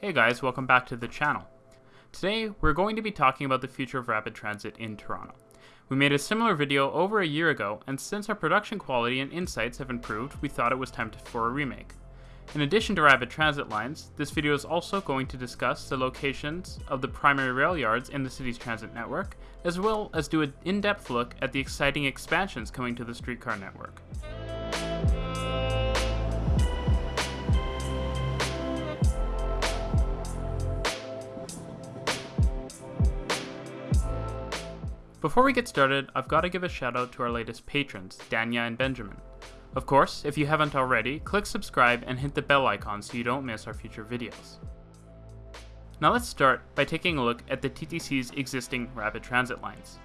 Hey guys, welcome back to the channel. Today, we're going to be talking about the future of rapid transit in Toronto. We made a similar video over a year ago, and since our production quality and insights have improved, we thought it was time for a remake. In addition to rapid transit lines, this video is also going to discuss the locations of the primary rail yards in the city's transit network, as well as do an in-depth look at the exciting expansions coming to the streetcar network. Before we get started, I've got to give a shout out to our latest patrons, Danya and Benjamin. Of course, if you haven't already, click subscribe and hit the bell icon so you don't miss our future videos. Now let's start by taking a look at the TTC's existing rapid transit lines.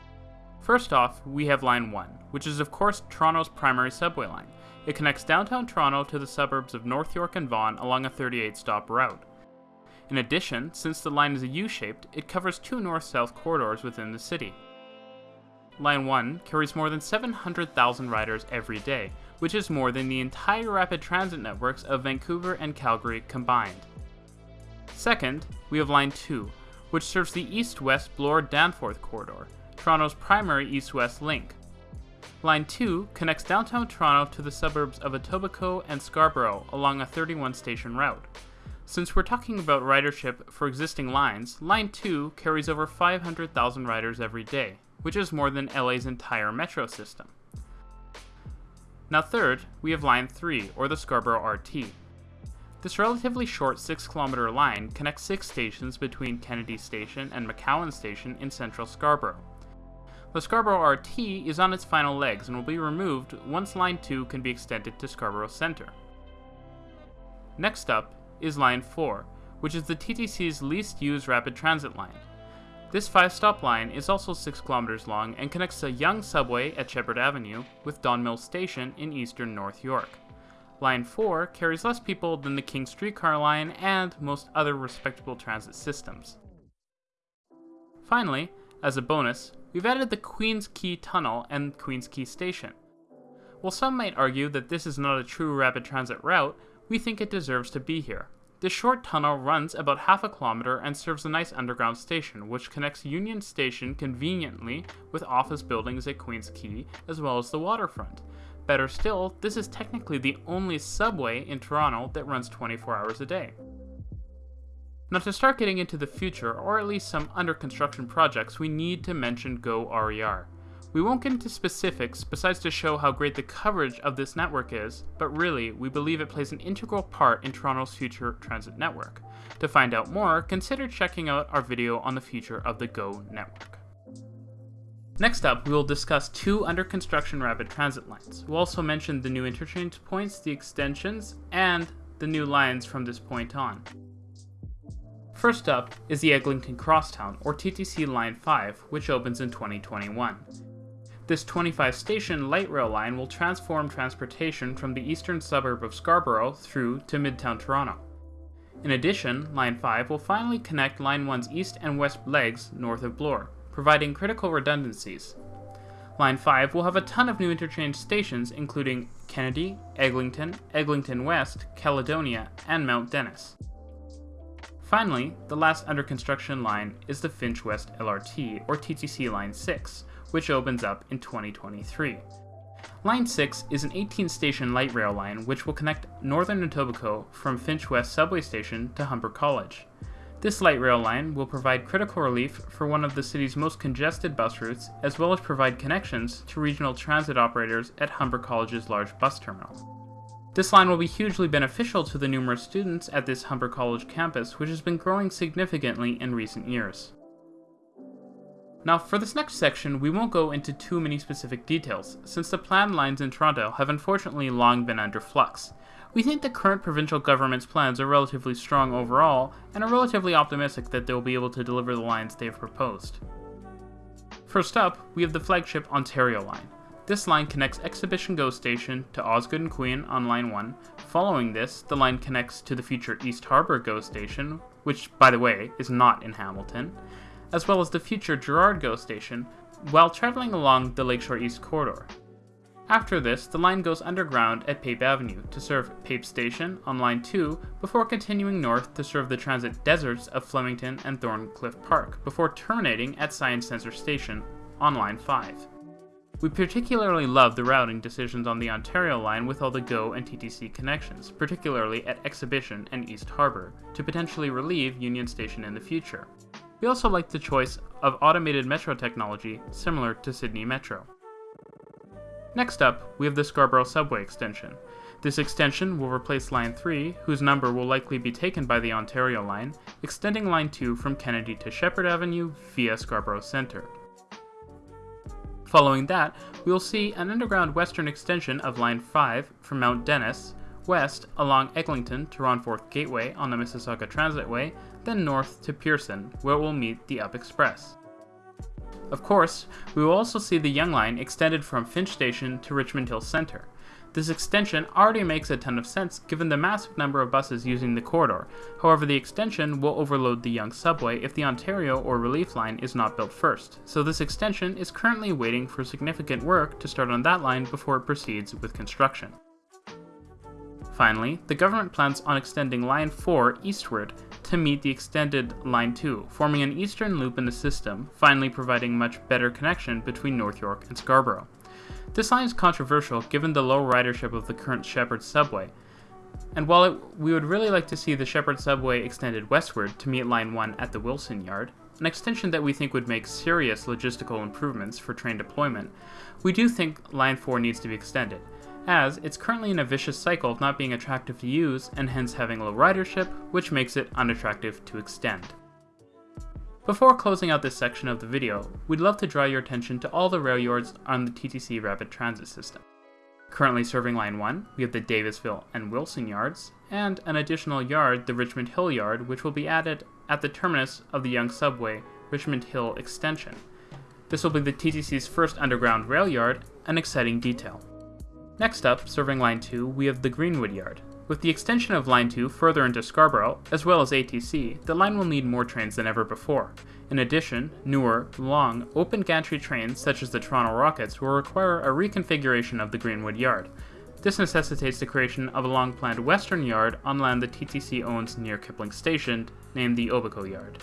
First off, we have Line 1, which is of course Toronto's primary subway line. It connects downtown Toronto to the suburbs of North York and Vaughan along a 38 stop route. In addition, since the line is U-shaped, it covers two north-south corridors within the city. Line 1 carries more than 700,000 riders every day, which is more than the entire rapid transit networks of Vancouver and Calgary combined. Second, we have Line 2, which serves the east-west Bloor-Danforth corridor, Toronto's primary east-west link. Line 2 connects downtown Toronto to the suburbs of Etobicoke and Scarborough along a 31-station route. Since we're talking about ridership for existing lines, Line 2 carries over 500,000 riders every day, which is more than LA's entire metro system. Now third, we have Line 3, or the Scarborough RT. This relatively short 6 kilometer line connects 6 stations between Kennedy Station and McCowan Station in central Scarborough. The Scarborough RT is on its final legs and will be removed once Line 2 can be extended to Scarborough Centre. Next up is Line 4, which is the TTC's least used rapid transit line. This 5-stop line is also 6 kilometers long and connects the Yonge subway at Sheppard Avenue with Don Mills Station in eastern North York. Line 4 carries less people than the King Streetcar line and most other respectable transit systems. Finally, as a bonus, we've added the Queens Quay Tunnel and Queens Quay Station. While some might argue that this is not a true rapid transit route, we think it deserves to be here. This short tunnel runs about half a kilometer and serves a nice underground station, which connects Union Station conveniently with office buildings at Queens Quay, as well as the waterfront. Better still, this is technically the only subway in Toronto that runs 24 hours a day. Now to start getting into the future, or at least some under construction projects, we need to mention Go RER. We won't get into specifics besides to show how great the coverage of this network is, but really, we believe it plays an integral part in Toronto's future transit network. To find out more, consider checking out our video on the future of the GO network. Next up, we will discuss two under construction rapid transit lines. We'll also mention the new interchange points, the extensions, and the new lines from this point on. First up is the Eglinton Crosstown, or TTC Line 5, which opens in 2021. This 25 station light rail line will transform transportation from the eastern suburb of Scarborough through to Midtown Toronto. In addition, Line 5 will finally connect Line 1's east and west legs north of Bloor, providing critical redundancies. Line 5 will have a ton of new interchange stations including Kennedy, Eglinton, Eglinton West, Caledonia, and Mount Dennis. Finally, the last under construction line is the Finch West LRT, or TTC Line 6, which opens up in 2023. Line 6 is an 18-station light rail line which will connect northern Etobicoke from Finch West subway station to Humber College. This light rail line will provide critical relief for one of the city's most congested bus routes, as well as provide connections to regional transit operators at Humber College's large bus terminal. This line will be hugely beneficial to the numerous students at this Humber College campus, which has been growing significantly in recent years. Now for this next section, we won't go into too many specific details, since the planned lines in Toronto have unfortunately long been under flux. We think the current provincial government's plans are relatively strong overall, and are relatively optimistic that they will be able to deliver the lines they have proposed. First up, we have the flagship Ontario line. This line connects Exhibition GO Station to Osgoode and Queen on line 1. Following this, the line connects to the future East Harbour GO Station, which, by the way, is not in Hamilton, as well as the future Gerrard GO station, while traveling along the Lakeshore East corridor. After this, the line goes underground at Pape Avenue to serve Pape Station on Line 2 before continuing north to serve the transit deserts of Flemington and Thorncliffe Park before terminating at Science Centre Station on Line 5. We particularly love the routing decisions on the Ontario line with all the GO and TTC connections, particularly at Exhibition and East Harbour, to potentially relieve Union Station in the future. We also like the choice of automated metro technology similar to Sydney Metro. Next up, we have the Scarborough Subway extension. This extension will replace Line 3, whose number will likely be taken by the Ontario line, extending Line 2 from Kennedy to Sheppard Avenue via Scarborough Centre. Following that, we will see an underground western extension of Line 5 from Mount Dennis, west along Eglinton to Renforth Gateway on the Mississauga Transitway, then north to Pearson, where it will meet the Up Express. Of course, we will also see the Yonge Line extended from Finch Station to Richmond Hill Centre, this extension already makes a ton of sense given the massive number of buses using the corridor, however the extension will overload the Yonge subway if the Ontario or Relief line is not built first, so this extension is currently waiting for significant work to start on that line before it proceeds with construction. Finally, the government plans on extending Line 4 eastward to meet the extended Line 2, forming an eastern loop in the system, finally providing much better connection between North York and Scarborough. This line is controversial given the low ridership of the current Sheppard subway, and while it, we would really like to see the Sheppard subway extended westward to meet Line 1 at the Wilson Yard, an extension that we think would make serious logistical improvements for train deployment, we do think Line 4 needs to be extended, as it's currently in a vicious cycle of not being attractive to use and hence having low ridership, which makes it unattractive to extend. Before closing out this section of the video, we'd love to draw your attention to all the rail yards on the TTC Rapid Transit system. Currently serving Line 1, we have the Davisville and Wilson yards, and an additional yard, the Richmond Hill yard, which will be added at the terminus of the Yonge Subway Richmond Hill extension. This will be the TTC's first underground rail yard, an exciting detail. Next up, serving Line 2, we have the Greenwood yard, with the extension of Line 2 further into Scarborough, as well as ATC, the line will need more trains than ever before. In addition, newer, long, open gantry trains such as the Toronto Rockets will require a reconfiguration of the Greenwood Yard. This necessitates the creation of a long-planned western yard on land the TTC owns near Kipling Station, named the Obico Yard.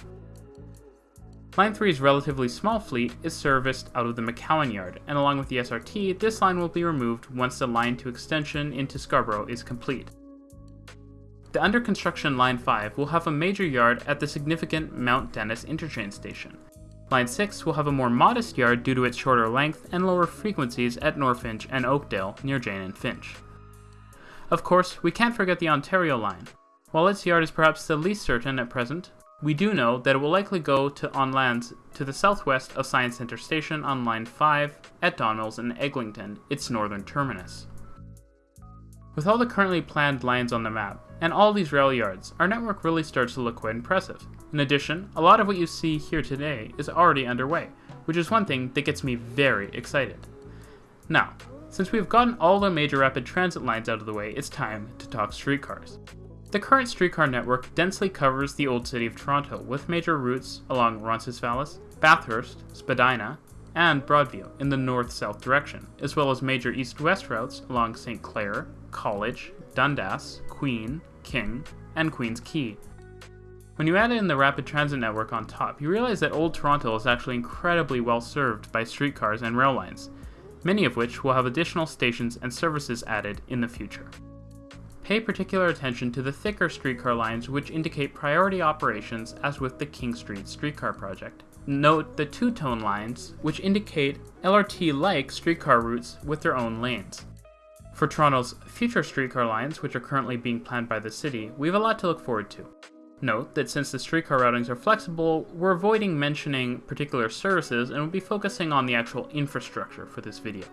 Line 3's relatively small fleet is serviced out of the McCowan Yard, and along with the SRT, this line will be removed once the Line 2 extension into Scarborough is complete. The under construction Line 5 will have a major yard at the significant Mount Dennis interchange station. Line 6 will have a more modest yard due to its shorter length and lower frequencies at Norfinch and Oakdale near Jane and Finch. Of course, we can't forget the Ontario line. While its yard is perhaps the least certain at present, we do know that it will likely go to on lands to the southwest of Science Centre Station on Line 5 at Don Mills and Eglinton, its northern terminus. With all the currently planned lines on the map, and all these rail yards, our network really starts to look quite impressive. In addition, a lot of what you see here today is already underway, which is one thing that gets me very excited. Now, since we've gotten all the major rapid transit lines out of the way, it's time to talk streetcars. The current streetcar network densely covers the old city of Toronto, with major routes along Roncesvalles, Bathurst, Spadina, and Broadview in the north-south direction, as well as major east-west routes along St. Clair, College, Dundas, Queen, King, and Queen's Quay. When you add in the rapid transit network on top, you realize that Old Toronto is actually incredibly well served by streetcars and rail lines, many of which will have additional stations and services added in the future. Pay particular attention to the thicker streetcar lines which indicate priority operations as with the King Street streetcar project. Note the two-tone lines, which indicate LRT-like streetcar routes with their own lanes. For Toronto's future streetcar lines, which are currently being planned by the city, we have a lot to look forward to. Note that since the streetcar routings are flexible, we're avoiding mentioning particular services and will be focusing on the actual infrastructure for this video.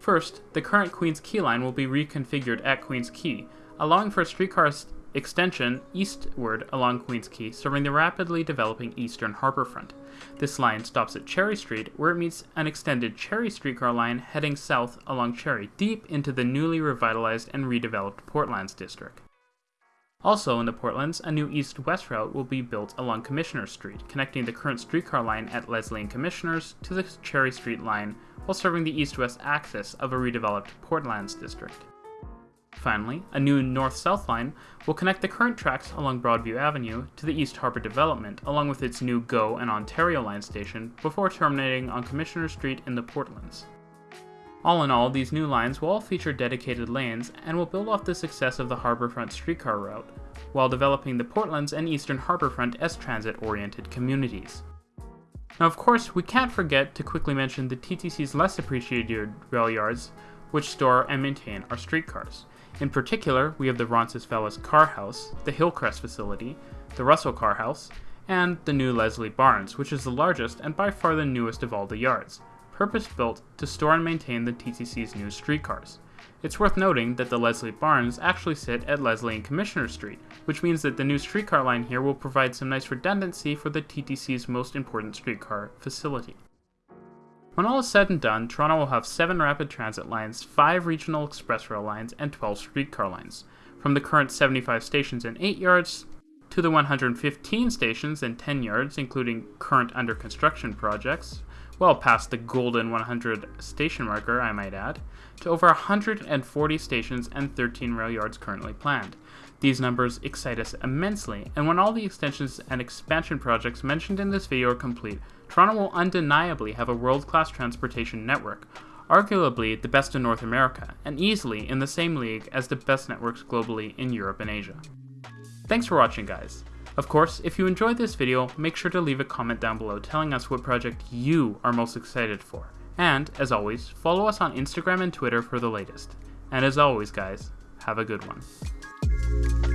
First, the current Queen's Quay line will be reconfigured at Queen's Quay, allowing for a streetcar extension eastward along Queen's Quay, serving the rapidly developing eastern harborfront. This line stops at Cherry Street, where it meets an extended Cherry streetcar line heading south along Cherry, deep into the newly revitalized and redeveloped Portlands district. Also in the Portlands, a new east-west route will be built along Commissioner Street, connecting the current streetcar line at Leslie and Commissioners to the Cherry Street line while serving the east-west axis of a redeveloped Portlands district. Finally, a new north-south line will connect the current tracks along Broadview Avenue to the East Harbour development along with its new GO and Ontario line station before terminating on Commissioner Street in the Portlands. All in all, these new lines will all feature dedicated lanes and will build off the success of the Harbourfront streetcar route, while developing the Portlands and Eastern Harbourfront S-Transit oriented communities. Now of course, we can't forget to quickly mention the TTC's less appreciated rail yards, which store and maintain our streetcars. In particular, we have the Roncesvalles Car House, the Hillcrest facility, the Russell Car House, and the new Leslie Barns, which is the largest and by far the newest of all the yards purpose-built to store and maintain the TTC's new streetcars. It's worth noting that the Leslie Barns actually sit at Leslie and Commissioner Street, which means that the new streetcar line here will provide some nice redundancy for the TTC's most important streetcar facility. When all is said and done, Toronto will have 7 rapid transit lines, 5 regional express rail lines, and 12 streetcar lines, from the current 75 stations and 8 yards to the 115 stations and 10 yards, including current under construction projects, well past the golden 100 station marker, I might add, to over 140 stations and 13 rail yards currently planned. These numbers excite us immensely, and when all the extensions and expansion projects mentioned in this video are complete, Toronto will undeniably have a world-class transportation network, arguably the best in North America, and easily in the same league as the best networks globally in Europe and Asia. Thanks for watching guys. Of course, if you enjoyed this video, make sure to leave a comment down below telling us what project you are most excited for. And, as always, follow us on Instagram and Twitter for the latest. And as always guys, have a good one thank you